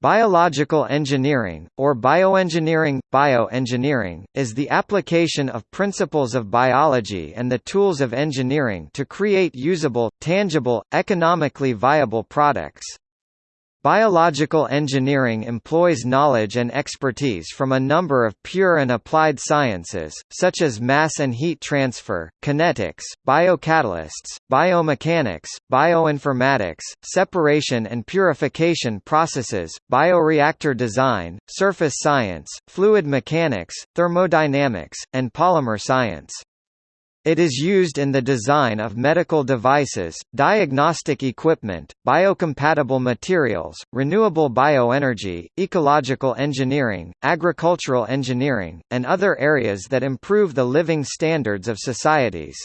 Biological engineering, or bioengineering, bioengineering, is the application of principles of biology and the tools of engineering to create usable, tangible, economically viable products. Biological engineering employs knowledge and expertise from a number of pure and applied sciences, such as mass and heat transfer, kinetics, biocatalysts, biomechanics, bioinformatics, separation and purification processes, bioreactor design, surface science, fluid mechanics, thermodynamics, and polymer science. It is used in the design of medical devices, diagnostic equipment, biocompatible materials, renewable bioenergy, ecological engineering, agricultural engineering, and other areas that improve the living standards of societies.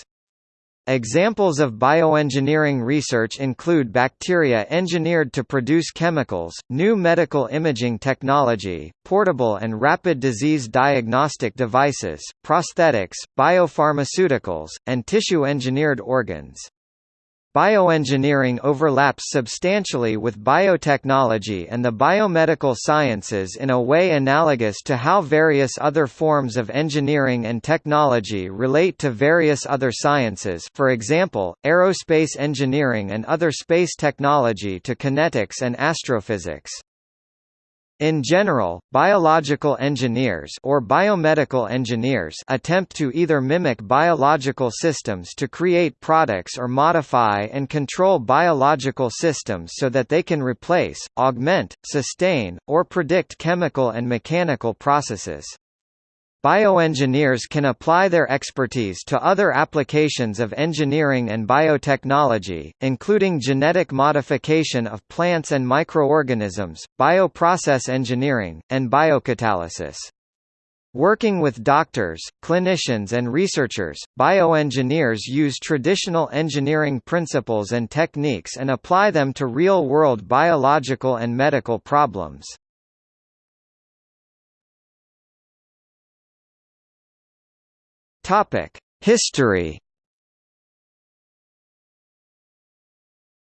Examples of bioengineering research include bacteria engineered to produce chemicals, new medical imaging technology, portable and rapid disease diagnostic devices, prosthetics, biopharmaceuticals, and tissue-engineered organs. Bioengineering overlaps substantially with biotechnology and the biomedical sciences in a way analogous to how various other forms of engineering and technology relate to various other sciences for example, aerospace engineering and other space technology to kinetics and astrophysics. In general, biological engineers or biomedical engineers attempt to either mimic biological systems to create products or modify and control biological systems so that they can replace, augment, sustain, or predict chemical and mechanical processes. Bioengineers can apply their expertise to other applications of engineering and biotechnology, including genetic modification of plants and microorganisms, bioprocess engineering, and biocatalysis. Working with doctors, clinicians and researchers, bioengineers use traditional engineering principles and techniques and apply them to real-world biological and medical problems. Topic: History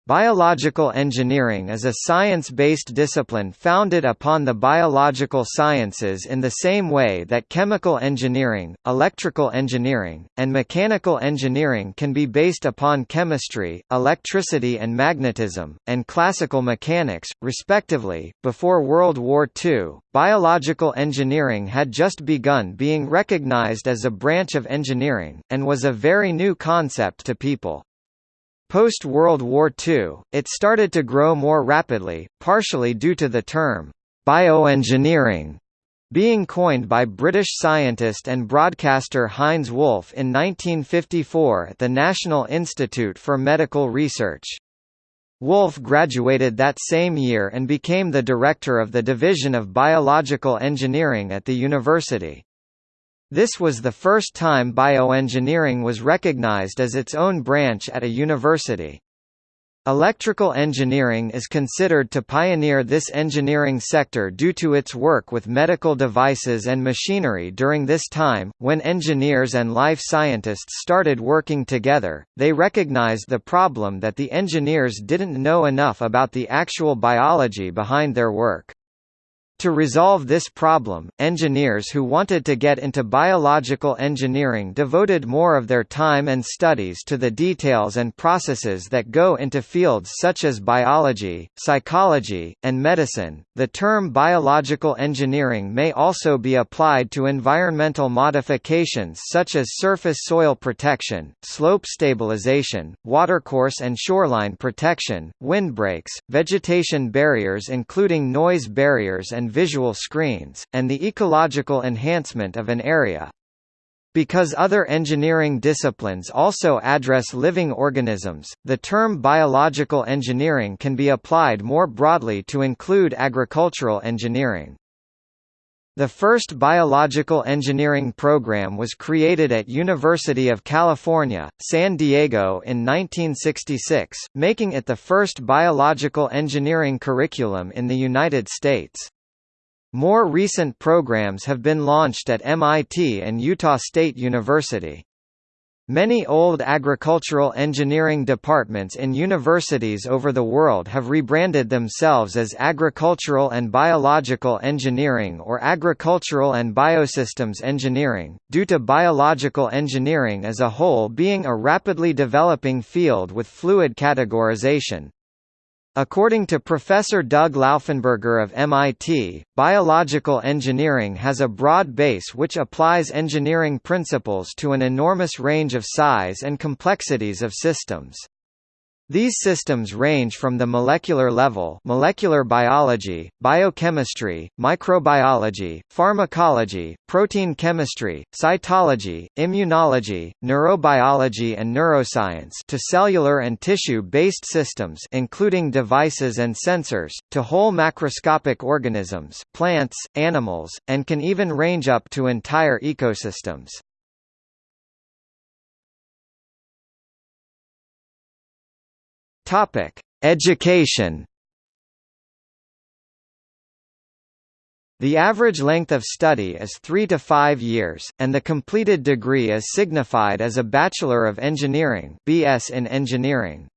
Biological engineering is a science-based discipline founded upon the biological sciences in the same way that chemical engineering, electrical engineering, and mechanical engineering can be based upon chemistry, electricity and magnetism, and classical mechanics, respectively. Before World War II, biological engineering had just begun being recognized as a branch of engineering, and was a very new concept to people. Post-World War II, it started to grow more rapidly, partially due to the term, bioengineering, being coined by British scientist and broadcaster Heinz Wolff in 1954 at the National Institute for Medical Research. Wolff graduated that same year and became the director of the Division of Biological Engineering at the university. This was the first time bioengineering was recognized as its own branch at a university. Electrical engineering is considered to pioneer this engineering sector due to its work with medical devices and machinery during this time. When engineers and life scientists started working together, they recognized the problem that the engineers didn't know enough about the actual biology behind their work. To resolve this problem, engineers who wanted to get into biological engineering devoted more of their time and studies to the details and processes that go into fields such as biology, psychology, and medicine. The term biological engineering may also be applied to environmental modifications such as surface soil protection, slope stabilization, watercourse and shoreline protection, windbreaks, vegetation barriers including noise barriers and visual screens, and the ecological enhancement of an area. Because other engineering disciplines also address living organisms, the term biological engineering can be applied more broadly to include agricultural engineering. The first biological engineering program was created at University of California, San Diego in 1966, making it the first biological engineering curriculum in the United States. More recent programs have been launched at MIT and Utah State University. Many old agricultural engineering departments in universities over the world have rebranded themselves as Agricultural and Biological Engineering or Agricultural and Biosystems Engineering, due to biological engineering as a whole being a rapidly developing field with fluid categorization, According to Professor Doug Lauffenburger of MIT, biological engineering has a broad base which applies engineering principles to an enormous range of size and complexities of systems. These systems range from the molecular level molecular biology, biochemistry, microbiology, pharmacology, protein chemistry, cytology, immunology, neurobiology and neuroscience to cellular and tissue-based systems including devices and sensors, to whole macroscopic organisms plants, animals, and can even range up to entire ecosystems. Topic: Education. The average length of study is 3 to 5 years, and the completed degree is signified as a Bachelor of Engineering (BS in Engineering).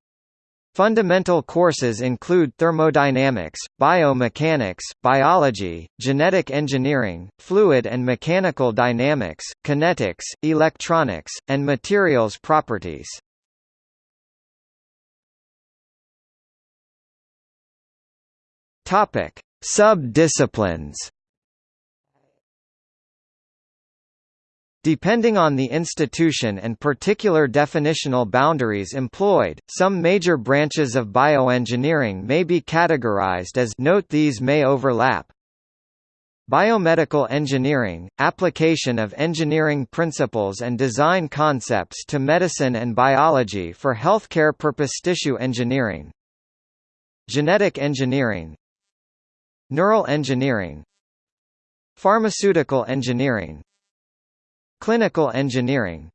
Fundamental courses include thermodynamics, biomechanics, biology, genetic engineering, fluid and mechanical dynamics, kinetics, electronics, and materials properties. Topic: Sub-disciplines. Depending on the institution and particular definitional boundaries employed, some major branches of bioengineering may be categorized as note these may overlap. Biomedical engineering – application of engineering principles and design concepts to medicine and biology for healthcare purpose tissue engineering Genetic engineering Neural engineering Pharmaceutical engineering Clinical engineering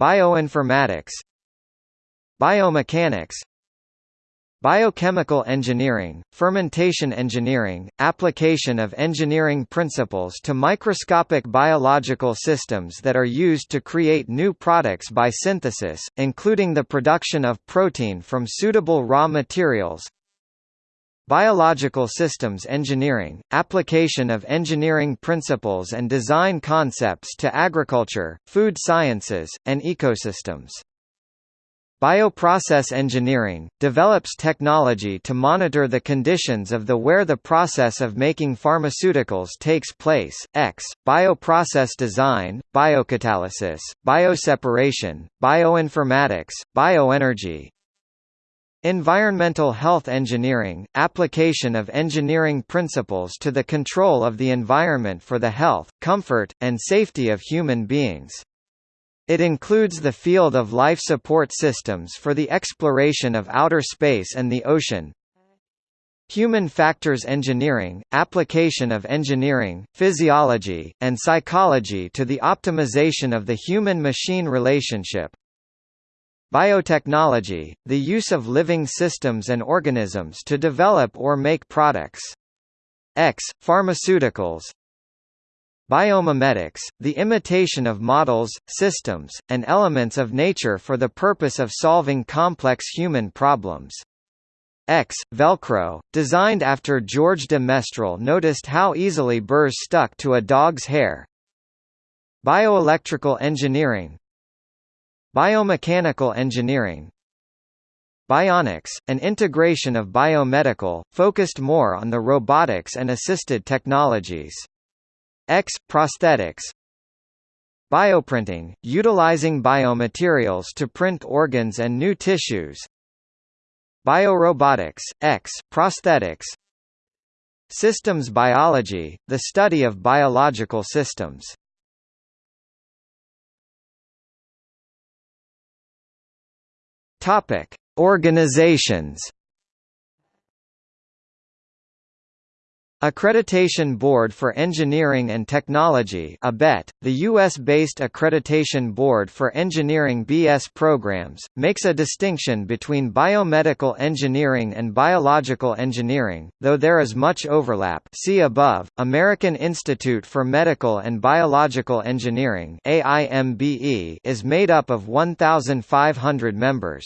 Bioinformatics Biomechanics Biochemical engineering, fermentation engineering, application of engineering principles to microscopic biological systems that are used to create new products by synthesis, including the production of protein from suitable raw materials Biological systems engineering – application of engineering principles and design concepts to agriculture, food sciences, and ecosystems. Bioprocess engineering – develops technology to monitor the conditions of the where the process of making pharmaceuticals takes place, x, bioprocess design, biocatalysis, bioseparation, bioinformatics, bioenergy, Environmental health engineering – application of engineering principles to the control of the environment for the health, comfort, and safety of human beings. It includes the field of life support systems for the exploration of outer space and the ocean. Human factors engineering – application of engineering, physiology, and psychology to the optimization of the human-machine relationship. Biotechnology, the use of living systems and organisms to develop or make products. X. Pharmaceuticals Biomimetics, the imitation of models, systems, and elements of nature for the purpose of solving complex human problems. X. Velcro, designed after George de Mestral noticed how easily burrs stuck to a dog's hair. Bioelectrical engineering, Biomechanical engineering Bionics, an integration of biomedical, focused more on the robotics and assisted technologies. X. Prosthetics Bioprinting, utilizing biomaterials to print organs and new tissues Biorobotics, X. Prosthetics Systems biology, the study of biological systems Topic: Organizations. Accreditation Board for Engineering and Technology the U.S.-based Accreditation Board for Engineering BS programs, makes a distinction between biomedical engineering and biological engineering, though there is much overlap see above. American Institute for Medical and Biological Engineering is made up of 1,500 members.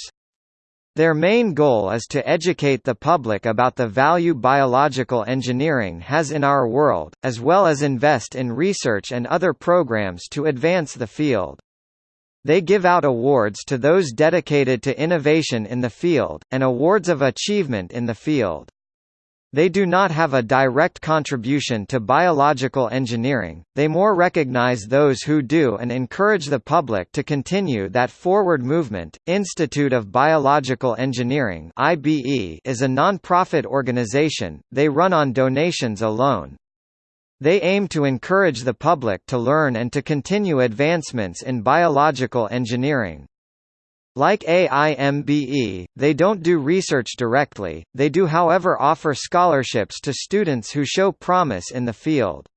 Their main goal is to educate the public about the value biological engineering has in our world, as well as invest in research and other programs to advance the field. They give out awards to those dedicated to innovation in the field, and awards of achievement in the field. They do not have a direct contribution to biological engineering, they more recognize those who do and encourage the public to continue that forward movement. Institute of Biological Engineering is a non-profit organization. They run on donations alone. They aim to encourage the public to learn and to continue advancements in biological engineering. Like AIMBE, they don't do research directly, they do however offer scholarships to students who show promise in the field.